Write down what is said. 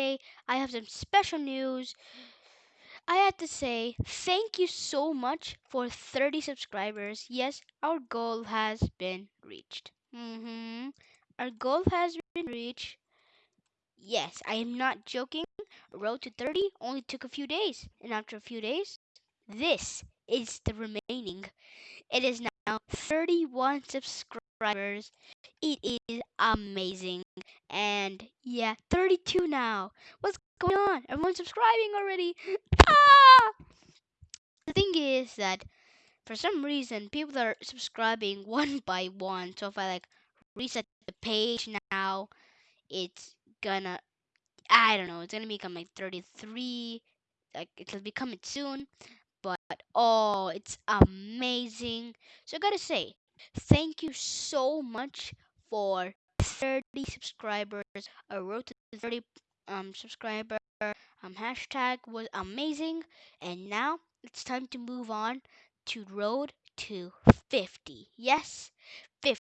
I have some special news. I have to say thank you so much for 30 subscribers. Yes, our goal has been reached. hmm Our goal has been reached. Yes, I am not joking. Road to 30 only took a few days, and after a few days, this is the remaining. It is now 31 subscribers. It is amazing. And yeah, 32 now. What's going on? Everyone's subscribing already. Ah! The thing is that for some reason people are subscribing one by one. So if I like reset the page now, it's gonna I don't know, it's gonna become like 33. Like it'll be coming soon. But oh, it's amazing. So I gotta say, thank you so much for 30 subscribers. I wrote to 30 um subscriber um hashtag was amazing, and now it's time to move on to road to 50. Yes, 50.